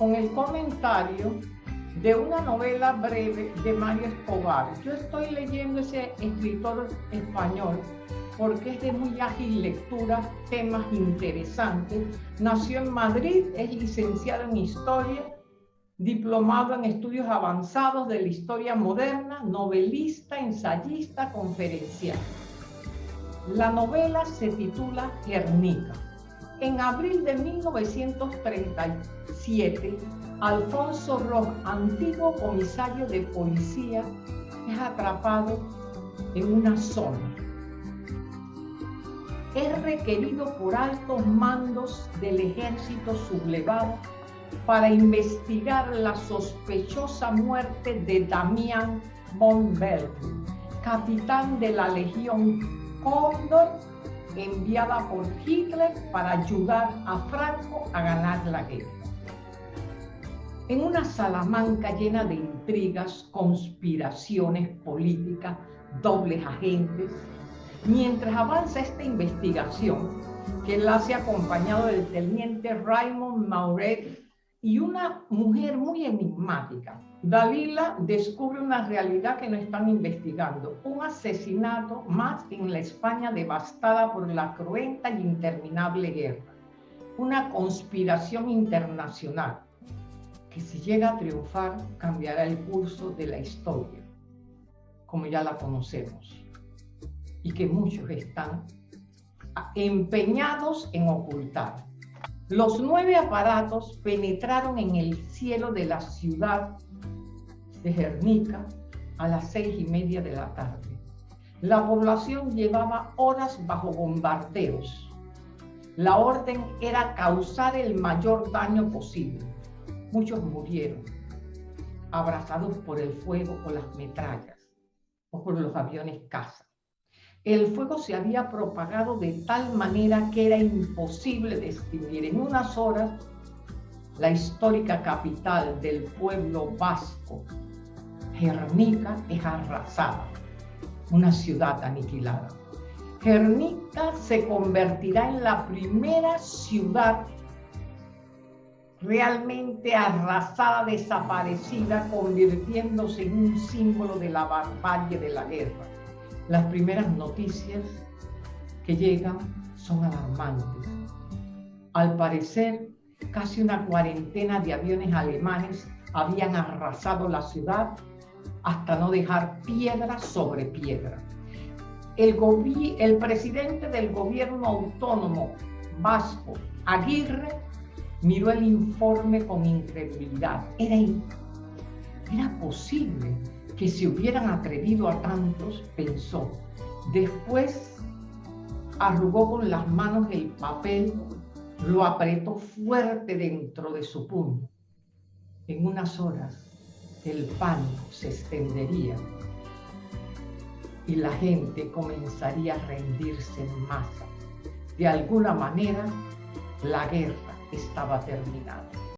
con el comentario de una novela breve de Mario Escobar. Yo estoy leyendo ese escritor español porque es de muy ágil lectura, temas interesantes. Nació en Madrid, es licenciado en Historia, diplomado en estudios avanzados de la historia moderna, novelista, ensayista, conferencial. La novela se titula Guernica. En abril de 1937, Alfonso Ross, antiguo comisario de policía, es atrapado en una zona. Es requerido por altos mandos del ejército sublevado para investigar la sospechosa muerte de Damián von capitán de la Legión Cóndor, enviada por Hitler para ayudar a Franco a ganar la guerra. En una Salamanca llena de intrigas, conspiraciones políticas, dobles agentes, mientras avanza esta investigación, que la hace acompañado del teniente Raymond Mauret y una mujer muy enigmática. Dalila descubre una realidad que no están investigando, un asesinato más en la España devastada por la cruenta y interminable guerra, una conspiración internacional que si llega a triunfar cambiará el curso de la historia, como ya la conocemos, y que muchos están empeñados en ocultar. Los nueve aparatos penetraron en el cielo de la ciudad de Guernica a las seis y media de la tarde. La población llevaba horas bajo bombardeos. La orden era causar el mayor daño posible Muchos murieron abrazados por el fuego o las metrallas o por los aviones caza. El fuego se había propagado de tal manera que era imposible distinguir en unas horas la histórica capital del pueblo vasco. Gernica es arrasada, una ciudad aniquilada. Gernica se convertirá en la primera ciudad realmente arrasada, desaparecida, convirtiéndose en un símbolo de la barbarie de la guerra. Las primeras noticias que llegan son alarmantes. Al parecer, casi una cuarentena de aviones alemanes habían arrasado la ciudad hasta no dejar piedra sobre piedra. El, el presidente del gobierno autónomo vasco, Aguirre, miró el informe con incredulidad. Era, era posible que se hubieran atrevido a tantos, pensó. Después arrugó con las manos el papel, lo apretó fuerte dentro de su puño. En unas horas el pánico se extendería y la gente comenzaría a rendirse en masa. De alguna manera, la guerra estaba terminado.